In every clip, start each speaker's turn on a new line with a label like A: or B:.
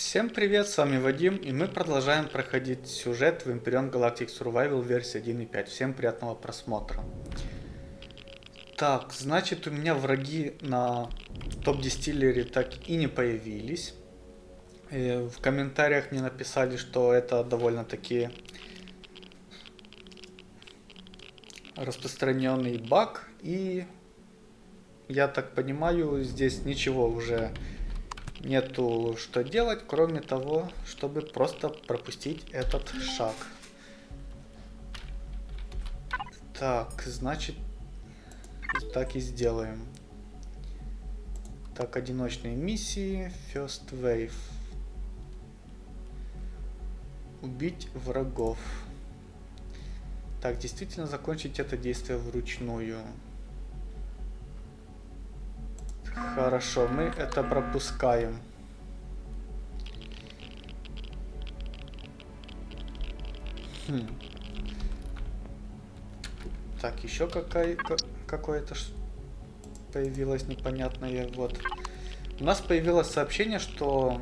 A: Всем привет, с вами Вадим, и мы продолжаем проходить сюжет в Imperion Galactic Survival версии 1.5. Всем приятного просмотра. Так, значит у меня враги на топ-дистиллере так и не появились. И в комментариях мне написали, что это довольно-таки распространенный баг, и я так понимаю, здесь ничего уже нету что делать, кроме того, чтобы просто пропустить этот шаг. Так, значит, так и сделаем. Так, одиночные миссии, First Wave. Убить врагов. Так, действительно закончить это действие вручную. Хорошо, мы это пропускаем. Хм. Так, еще какая, какое-то появилось непонятное. Вот. У нас появилось сообщение, что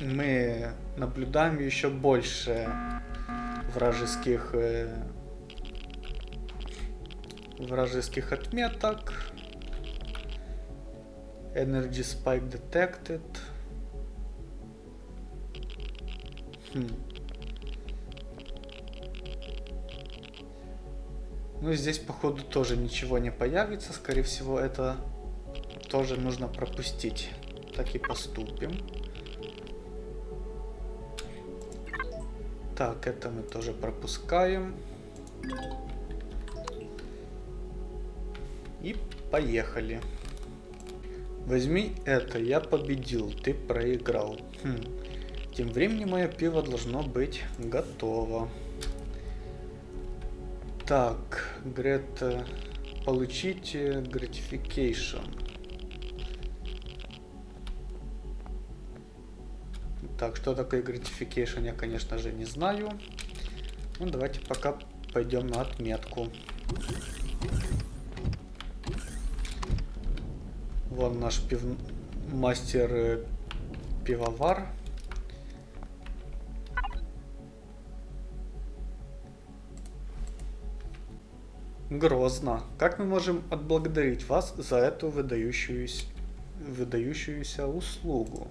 A: мы наблюдаем еще больше вражеских э, вражеских отметок Energy spike detected. Хм. Ну здесь походу тоже ничего не появится. Скорее всего это тоже нужно пропустить. Так и поступим. Так, это мы тоже пропускаем. И поехали. Возьми это, я победил, ты проиграл. Хм. Тем временем мое пиво должно быть готово. Так, Грета, получите gratification. Так, что такое gratification, я, конечно же, не знаю. Ну, давайте пока пойдем на отметку. Вон наш пив... мастер э, пивовар. Грозно. Как мы можем отблагодарить вас за эту выдающуюся, выдающуюся услугу?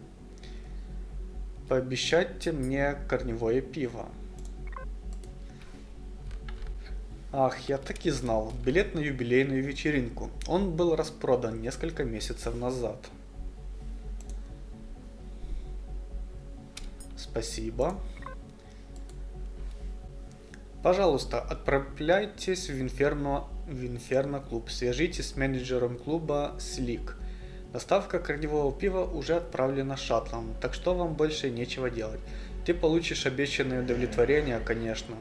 A: Пообещайте мне корневое пиво. Ах, я так и знал. Билет на юбилейную вечеринку. Он был распродан несколько месяцев назад. Спасибо. Пожалуйста, отправляйтесь в Инферно, в Инферно клуб. Свяжитесь с менеджером клуба Слик. Доставка корневого пива уже отправлена шаттлом, так что вам больше нечего делать. Ты получишь обещанное удовлетворение, конечно.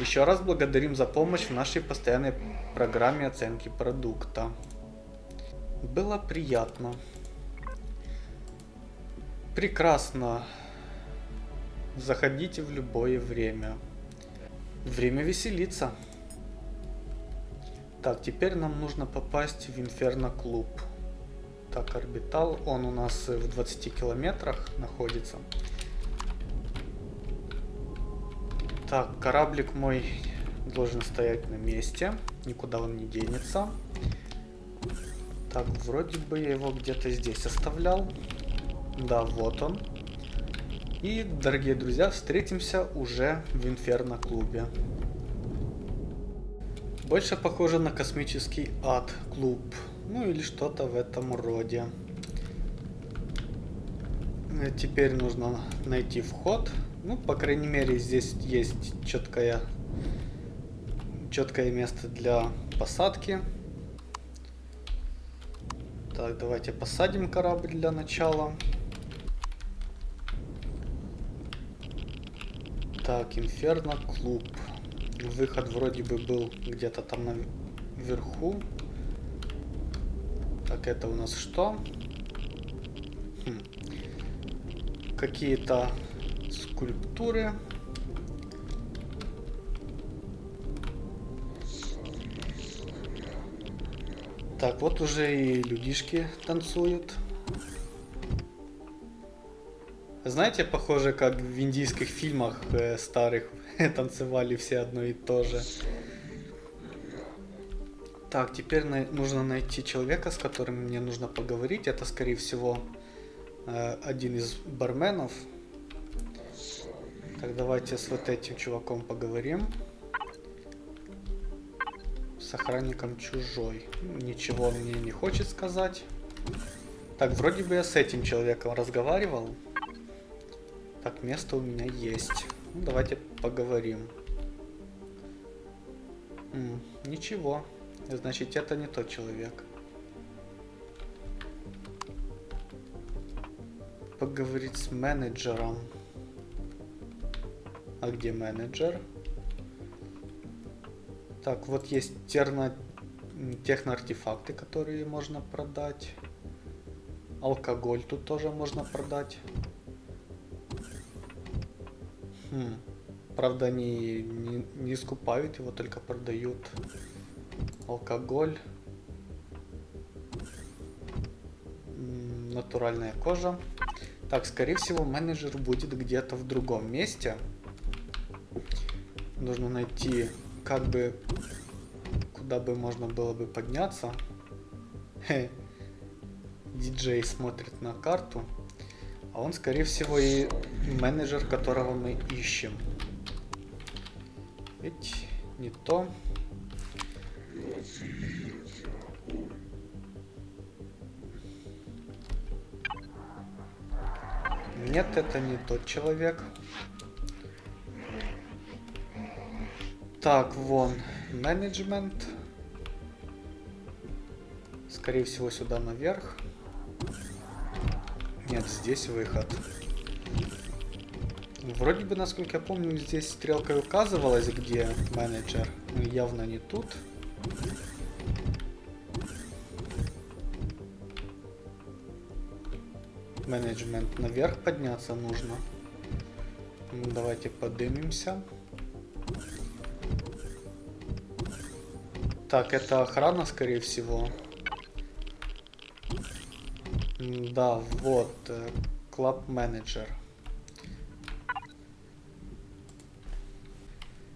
A: Еще раз благодарим за помощь в нашей постоянной программе оценки продукта. Было приятно. Прекрасно. Заходите в любое время. Время веселиться. Так, теперь нам нужно попасть в Инферно клуб. Так, орбитал, он у нас в 20 километрах находится. Так, кораблик мой должен стоять на месте. Никуда он не денется. Так, вроде бы я его где-то здесь оставлял. Да, вот он. И, дорогие друзья, встретимся уже в Инферно клубе. Больше похоже на космический ад клуб. Ну или что-то в этом роде. Теперь нужно найти вход. Ну, по крайней мере, здесь есть четкое, четкое место для посадки. Так, давайте посадим корабль для начала. Так, Инферно клуб. Выход вроде бы был где-то там наверху. Так, это у нас что? Хм. Какие-то скульптуры. Так, вот уже и людишки танцуют. Знаете, похоже, как в индийских фильмах э, старых танцевали все одно и то же. Так, теперь на нужно найти человека, с которым мне нужно поговорить. Это, скорее всего, э, один из барменов. Так, давайте с вот этим чуваком поговорим. С охранником чужой. Ничего он мне не хочет сказать. Так, вроде бы я с этим человеком разговаривал. Так, место у меня есть. Ну, давайте поговорим. М, ничего. Значит, это не тот человек. Поговорить с менеджером. А где менеджер? Так, вот есть терно... техноартефакты, которые можно продать. Алкоголь тут тоже можно продать. Хм. Правда, они не, не скупают его, только продают алкоголь. Натуральная кожа. Так, скорее всего, менеджер будет где-то в другом месте. Нужно найти, как бы, куда бы можно было бы подняться. Диджей смотрит на карту. А он, скорее всего, и менеджер, которого мы ищем. Ведь не то. Нет, это не тот человек. Так, вон, менеджмент. Скорее всего, сюда наверх. Нет, здесь выход. Вроде бы, насколько я помню, здесь стрелка указывалась, где менеджер. Но явно не тут. Менеджмент наверх подняться нужно. Давайте подымемся. Так, это охрана, скорее всего. Да, вот, клаб менеджер.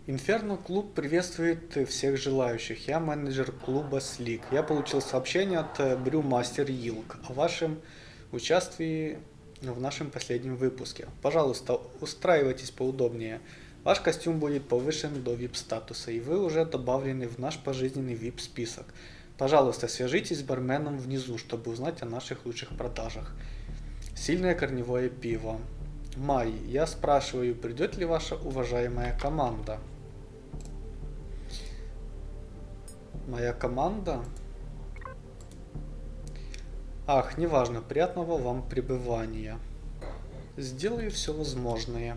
A: Инферно клуб приветствует всех желающих. Я менеджер клуба Слик. Я получил сообщение от Брюмастер Йилк о вашем участии в нашем последнем выпуске. Пожалуйста, устраивайтесь поудобнее. Ваш костюм будет повышен до VIP статуса, и вы уже добавлены в наш пожизненный VIP список. Пожалуйста, свяжитесь с барменом внизу, чтобы узнать о наших лучших продажах. Сильное корневое пиво. Май, я спрашиваю, придет ли ваша уважаемая команда? Моя команда? Ах, неважно, приятного вам пребывания. Сделаю все возможное.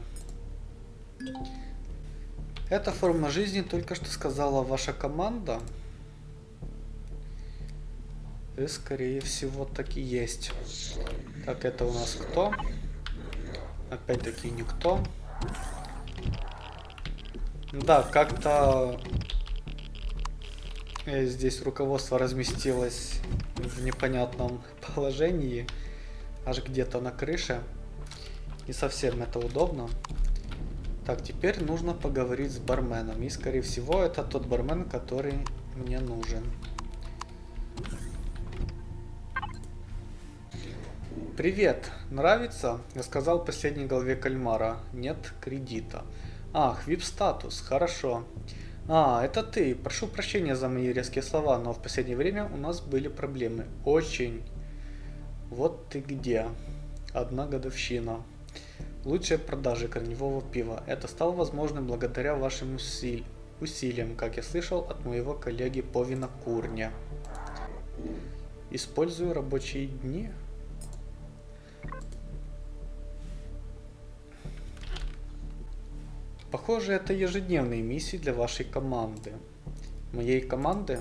A: Эта форма жизни только что сказала ваша команда. И скорее всего так и есть. Так, это у нас кто? Опять-таки никто. Да, как-то э, здесь руководство разместилось в непонятном положении. Аж где-то на крыше. Не совсем это удобно. Так, теперь нужно поговорить с барменом. И, скорее всего, это тот бармен, который мне нужен. Привет, нравится? Я сказал последней главе кальмара. Нет кредита. Ах, вип-статус, хорошо. А, это ты. Прошу прощения за мои резкие слова, но в последнее время у нас были проблемы. Очень. Вот ты где. Одна годовщина. Лучшие продажи корневого пива. Это стало возможным благодаря вашим усили... усилиям, как я слышал от моего коллеги по винокурне. Использую рабочие дни. Похоже, это ежедневные миссии для вашей команды. Моей команды?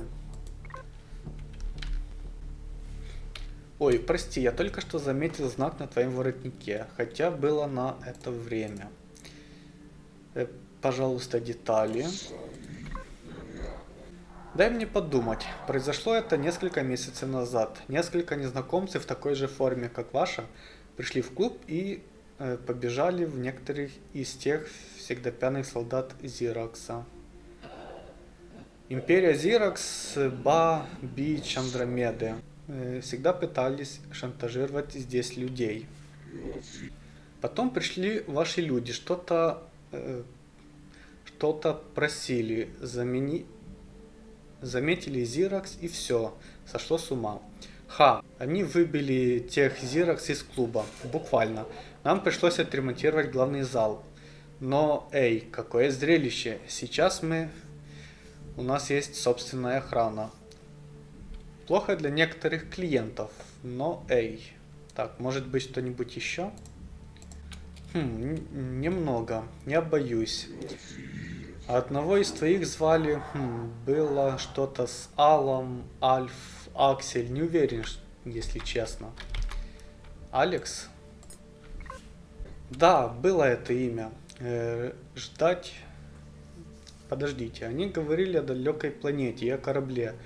A: Ой, прости, я только что заметил знак на твоем воротнике, хотя было на это время. Э, пожалуйста, детали. Дай мне подумать. Произошло это несколько месяцев назад. Несколько незнакомцев в такой же форме, как ваша, пришли в клуб и э, побежали в некоторых из тех всегда пьяных солдат Зиракса. Империя Зиракс, Ба, Бич, Андромеды всегда пытались шантажировать здесь людей. Потом пришли ваши люди, что-то э, что-то просили, замени... заметили Зиракс и все, сошло с ума. Ха, они выбили тех Зиракс из клуба, буквально. Нам пришлось отремонтировать главный зал. Но, эй, какое зрелище. Сейчас мы... У нас есть собственная охрана. Плохо для некоторых клиентов, но эй. Так, может быть что-нибудь еще? Хм, немного. Я боюсь. Одного из твоих звали... Хм, было что-то с Алом, Альф, Аксель. Не уверен, если честно. Алекс? Да, было это имя. Э, ждать... Подождите, они говорили о далекой планете и о корабле.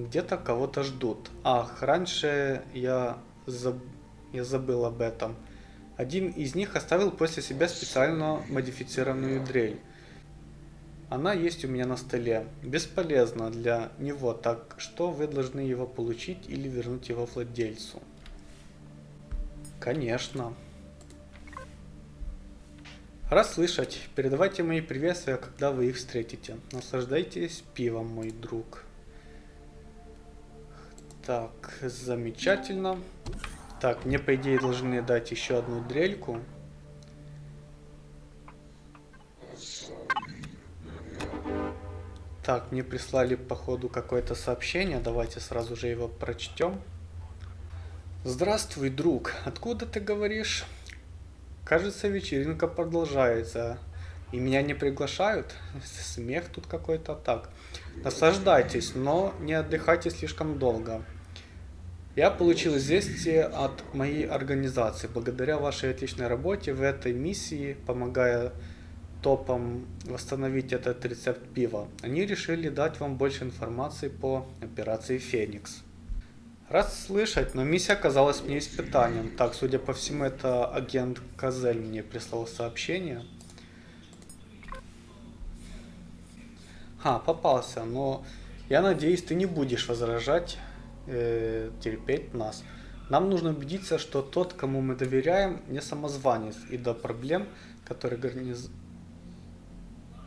A: Где-то кого-то ждут. Ах, раньше я, заб... я забыл об этом. Один из них оставил после себя специально модифицированную дрель. Она есть у меня на столе. Бесполезно для него, так что вы должны его получить или вернуть его владельцу. Конечно. Раз слышать, передавайте мои приветствия, когда вы их встретите. Наслаждайтесь пивом, мой друг. Так, замечательно. Так, мне по идее должны дать еще одну дрельку. Так, мне прислали походу какое-то сообщение. Давайте сразу же его прочтем. Здравствуй, друг. Откуда ты говоришь? Кажется, вечеринка продолжается. И меня не приглашают? Смех тут какой-то так. Наслаждайтесь, но не отдыхайте слишком долго. Я получил известие от моей организации. Благодаря вашей отличной работе в этой миссии, помогая топам восстановить этот рецепт пива, они решили дать вам больше информации по операции Феникс. Рад слышать, но миссия оказалась мне испытанием. Так, судя по всему, это агент Казель мне прислал сообщение. А, попался, но я надеюсь, ты не будешь возражать, э, терпеть нас. Нам нужно убедиться, что тот, кому мы доверяем, не самозванец, и до проблем, которые гарниз...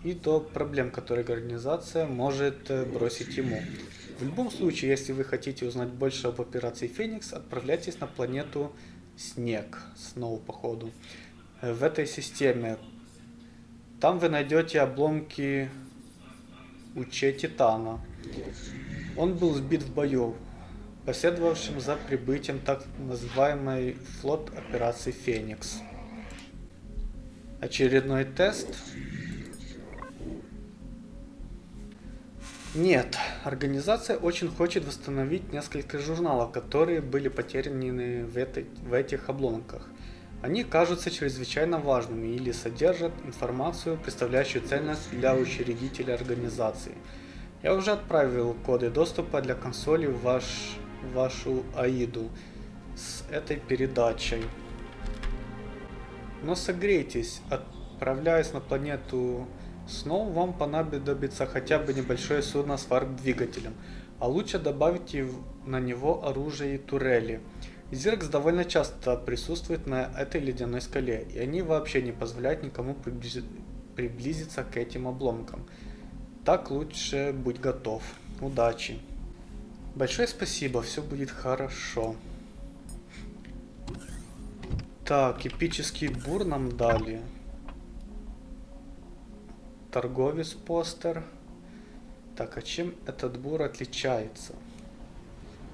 A: и до проблем, которые организация может э, бросить ему. В любом случае, если вы хотите узнать больше об операции Феникс, отправляйтесь на планету Снег, Сноу походу. Э, в этой системе. Там вы найдете обломки Уче Титана. Он был сбит в бою, последовавшим за прибытием так называемой флот операции Феникс. Очередной тест Нет, организация очень хочет восстановить несколько журналов, которые были потеряны в, этой, в этих обломках. Они кажутся чрезвычайно важными или содержат информацию, представляющую ценность для учредителя организации. Я уже отправил коды доступа для консоли в ваш, вашу АИДу с этой передачей. Но согрейтесь, отправляясь на планету Снова вам понадобится хотя бы небольшое судно с варп-двигателем, а лучше добавить на него оружие и турели. Зиркс довольно часто присутствует на этой ледяной скале, и они вообще не позволяют никому приблизиться к этим обломкам. Так лучше будь готов. Удачи. Большое спасибо, все будет хорошо. Так, эпический бур нам дали торговец постер. Так, а чем этот бур отличается?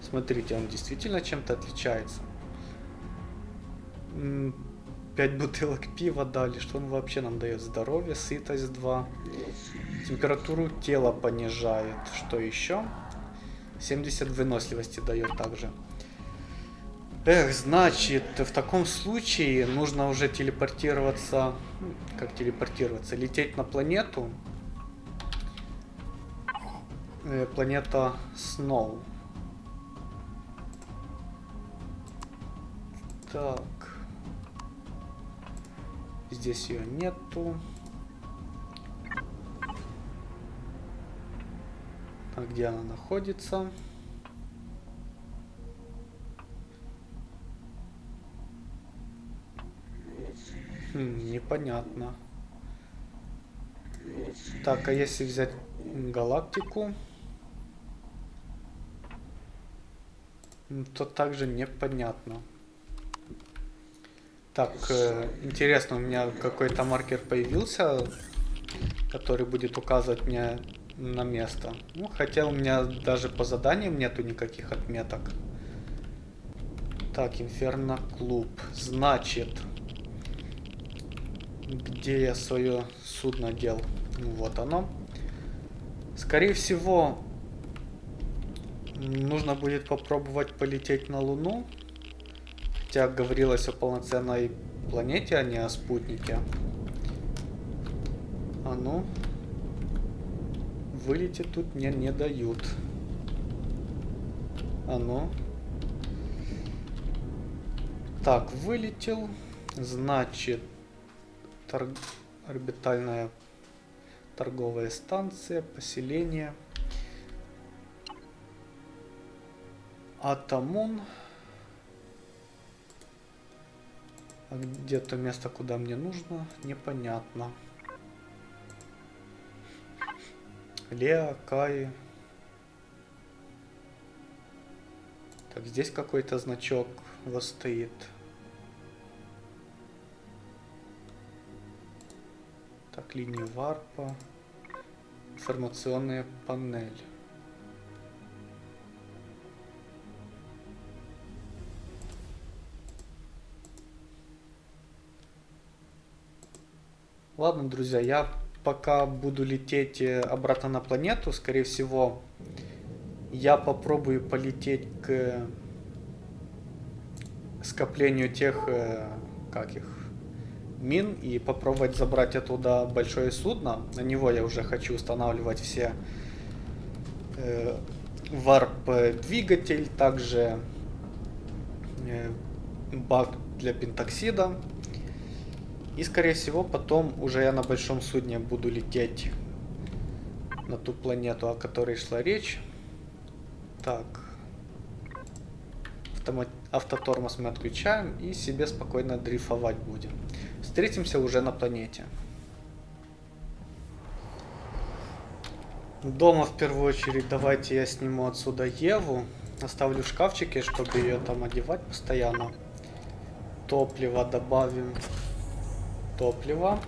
A: Смотрите, он действительно чем-то отличается. 5 бутылок пива дали. Что он вообще нам дает? Здоровье, сытость 2. Температуру тела понижает. Что еще? 70 выносливости дает также. Эх, значит, в таком случае нужно уже телепортироваться... Как телепортироваться? Лететь на планету. Э, планета Сноу. Так. Здесь ее нету. А где она находится? Хм, непонятно. Так, а если взять галактику, то также непонятно. Так, э, интересно, у меня какой-то маркер появился, который будет указывать мне на место. Ну, хотя у меня даже по заданиям нету никаких отметок. Так, Инферно клуб. Значит, где я свое судно дел? Ну, вот оно. Скорее всего, нужно будет попробовать полететь на Луну. Хотя говорилось о полноценной планете, а не о спутнике. А ну. Вылететь тут мне не дают. А ну. Так, вылетел. Значит, торг... орбитальная торговая станция, поселение. Атамун. А где то место, куда мне нужно, непонятно. Леа, Кай. Так, здесь какой-то значок вот стоит. Так, линия варпа. Информационная панель. Ладно, друзья, я пока буду лететь э, обратно на планету, скорее всего, я попробую полететь к скоплению тех, э, как их, мин и попробовать забрать оттуда большое судно. На него я уже хочу устанавливать все э, варп-двигатель, также э, бак для пентоксида. И скорее всего потом уже я на большом судне буду лететь на ту планету, о которой шла речь. Так. Автомат... Автотормоз мы отключаем и себе спокойно дрейфовать будем. Встретимся уже на планете. Дома в первую очередь давайте я сниму отсюда Еву. Оставлю в шкафчике, чтобы ее там одевать постоянно. Топливо добавим топлива.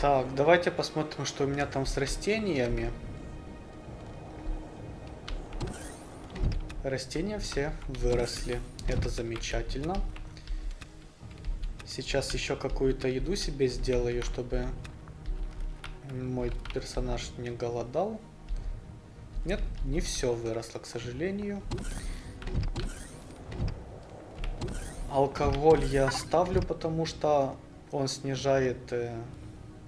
A: Так, давайте посмотрим, что у меня там с растениями. Растения все выросли. Это замечательно. Сейчас еще какую-то еду себе сделаю, чтобы мой персонаж не голодал. Нет, не все выросло, к сожалению. Алкоголь я оставлю, потому что он снижает э,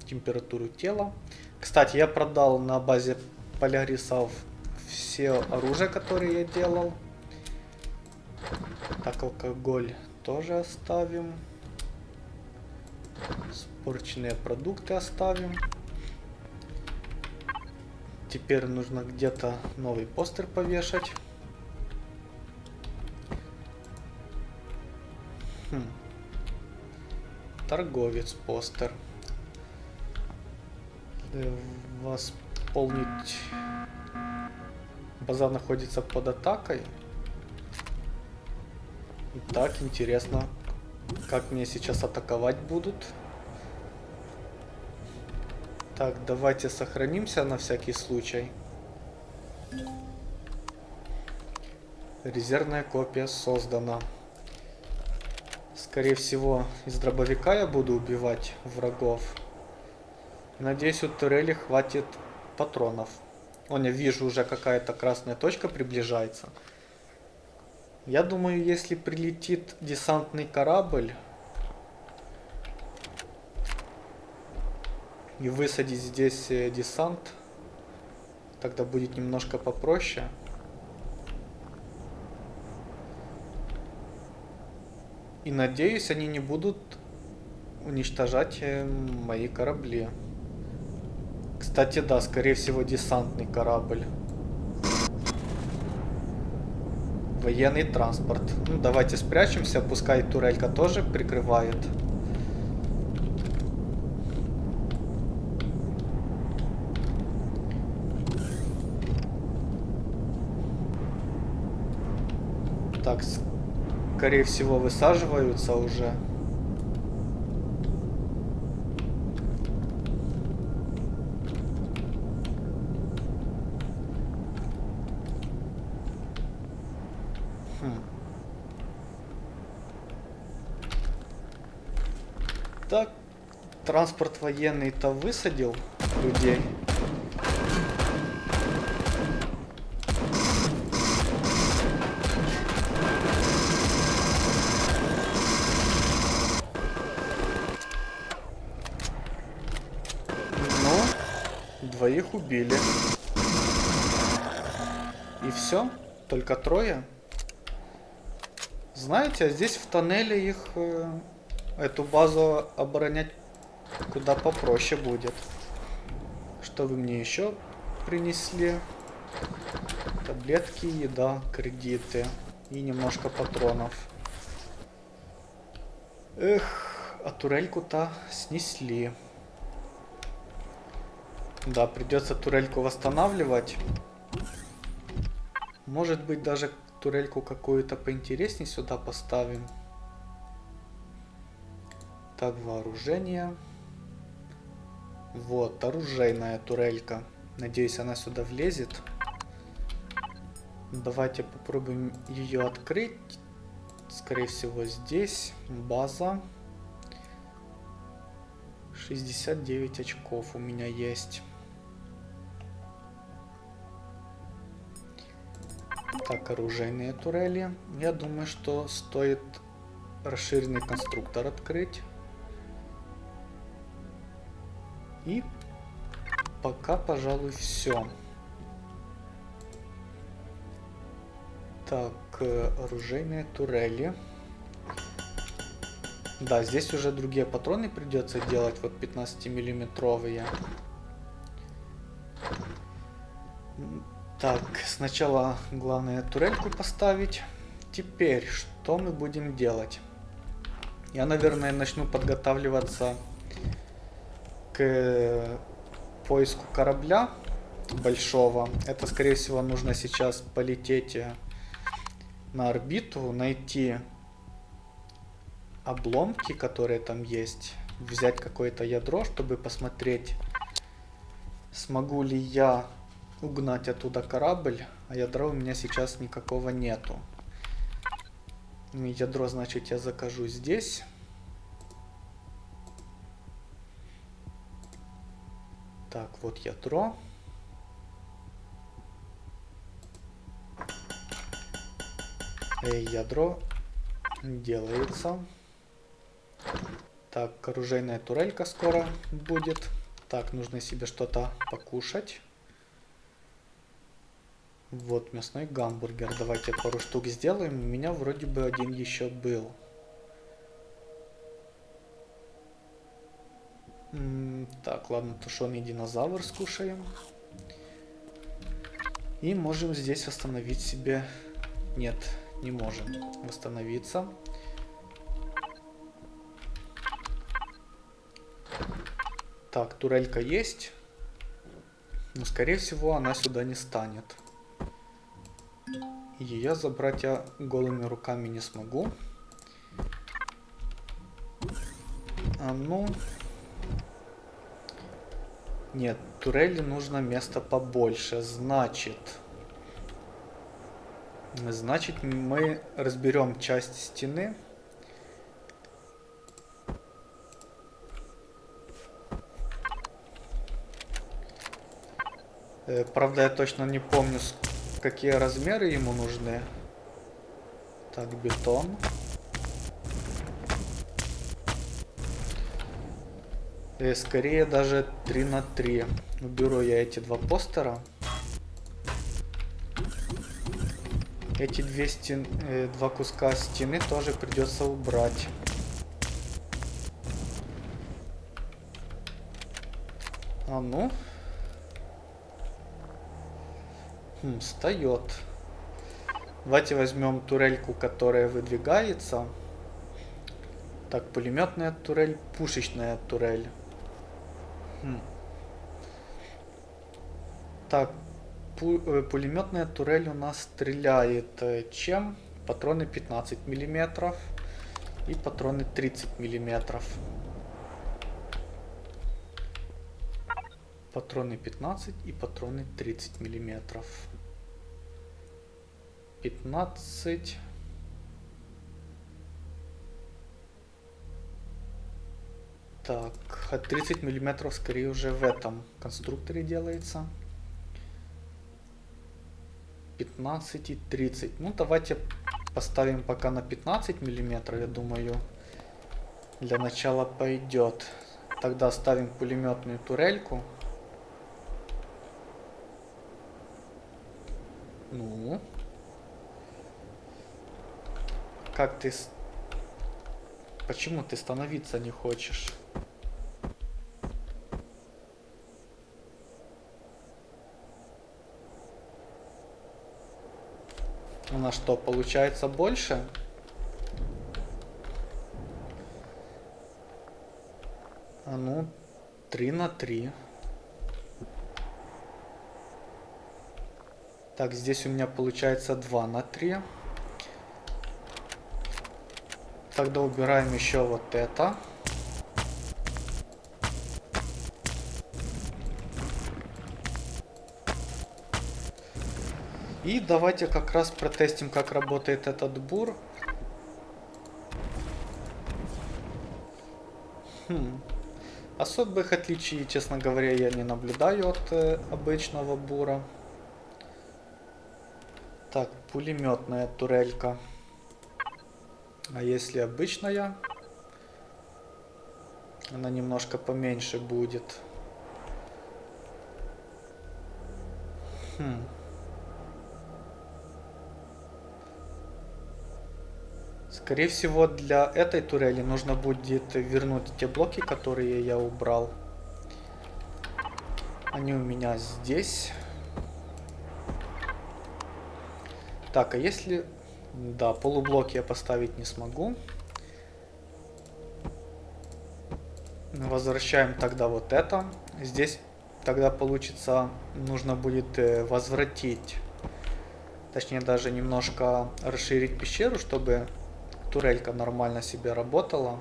A: температуру тела. Кстати, я продал на базе полярисов все оружие, которое я делал. Так, алкоголь тоже оставим. Спорченные продукты оставим. Теперь нужно где-то новый постер повешать. Торговец постер. Восполнить... Базар находится под атакой. Так, интересно, как мне сейчас атаковать будут. Так, давайте сохранимся на всякий случай. Резервная копия создана. Скорее всего, из дробовика я буду убивать врагов. Надеюсь, у турели хватит патронов. Вон, я вижу, уже какая-то красная точка приближается. Я думаю, если прилетит десантный корабль и высадить здесь э, десант, тогда будет немножко попроще. И надеюсь, они не будут уничтожать э, мои корабли. Кстати, да, скорее всего, десантный корабль. Военный транспорт. Ну, давайте спрячемся, пускай турелька тоже прикрывает. Так, скорее всего, высаживаются уже. Хм. Так, транспорт военный-то высадил людей. Убили. И все? Только трое? Знаете, а здесь в тоннеле их, э, эту базу оборонять куда попроще будет. Что вы мне еще принесли? Таблетки, еда, кредиты и немножко патронов. Эх, а турельку-то снесли. Да, придется турельку восстанавливать. Может быть, даже турельку какую-то поинтереснее сюда поставим. Так, вооружение. Вот, оружейная турелька. Надеюсь, она сюда влезет. Давайте попробуем ее открыть. Скорее всего, здесь база. 69 очков у меня есть. Так, оружейные турели. Я думаю, что стоит расширенный конструктор открыть. И пока, пожалуй, все. Так, э, оружейные турели. Да, здесь уже другие патроны придется делать, вот 15 Так, сначала главное турельку поставить. Теперь, что мы будем делать? Я, наверное, начну подготавливаться к поиску корабля большого. Это, скорее всего, нужно сейчас полететь э, на орбиту, найти обломки, которые там есть, взять какое-то ядро, чтобы посмотреть, смогу ли я угнать оттуда корабль, а ядра у меня сейчас никакого нету. Ядро, значит, я закажу здесь. Так, вот ядро. Эй, ядро делается. Так, оружейная турелька скоро будет. Так, нужно себе что-то покушать. Вот, мясной гамбургер. Давайте пару штук сделаем. У меня вроде бы один еще был. М -м так, ладно, тушеный динозавр скушаем. И можем здесь восстановить себе... Нет, не можем восстановиться. Так, турелька есть. Но, скорее всего, она сюда не станет. Ее забрать я голыми руками не смогу. А ну... Нет, турели нужно место побольше. Значит... Значит, мы разберем часть стены. Э, правда, я точно не помню, какие размеры ему нужны. Так, бетон. И э, скорее даже 3 на 3. Уберу я эти два постера. Эти две стен, э, два куска стены тоже придется убрать. А ну. Хм, встает. Давайте возьмем турельку, которая выдвигается. Так, пулеметная турель, пушечная турель. Хм. Так, пу э, пулеметная турель у нас стреляет э, чем? Патроны 15 миллиметров и патроны 30 миллиметров. Патроны 15 и патроны 30 миллиметров. 15 Так, 30 миллиметров скорее уже в этом конструкторе делается. 15 и 30. Ну, давайте поставим пока на 15 миллиметров, я думаю, для начала пойдет. Тогда ставим пулеметную турельку. Ну. Как ты... Почему ты становиться не хочешь? У что, получается больше? А ну, 3 на 3. Так, здесь у меня получается 2 на 3. Тогда убираем еще вот это. И давайте как раз протестим, как работает этот бур. Хм. Особых отличий, честно говоря, я не наблюдаю от э, обычного бура. Так, пулеметная турелька. А если обычная, она немножко поменьше будет. Хм. Скорее всего, для этой турели нужно будет вернуть те блоки, которые я убрал. Они у меня здесь. Так, а если... Да, полублоки я поставить не смогу. Возвращаем тогда вот это. Здесь тогда получится, нужно будет э, возвратить, точнее даже немножко расширить пещеру, чтобы турелька нормально себе работала.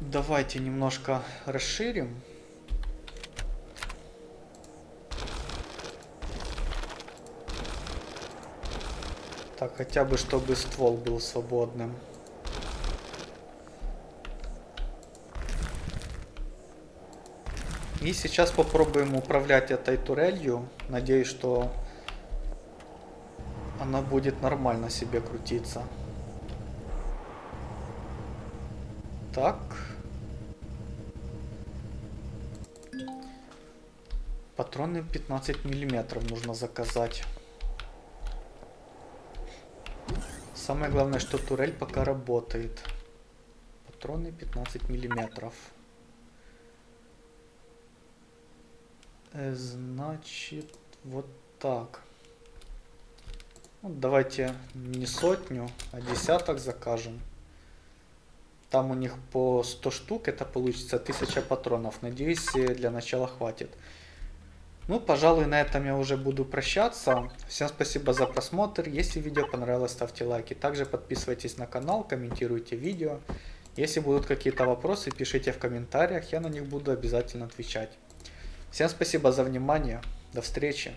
A: Давайте немножко расширим. Так, хотя бы, чтобы ствол был свободным. И сейчас попробуем управлять этой турелью. Надеюсь, что она будет нормально себе крутиться. Так. Патроны 15 миллиметров нужно заказать. Самое главное, что турель пока работает. Патроны 15 миллиметров. Э, значит, вот так. Ну, давайте не сотню, а десяток закажем. Там у них по 100 штук, это получится 1000 патронов. Надеюсь, для начала хватит. Ну, пожалуй, на этом я уже буду прощаться. Всем спасибо за просмотр. Если видео понравилось, ставьте лайки. Также подписывайтесь на канал, комментируйте видео. Если будут какие-то вопросы, пишите в комментариях, я на них буду обязательно отвечать. Всем спасибо за внимание. До встречи.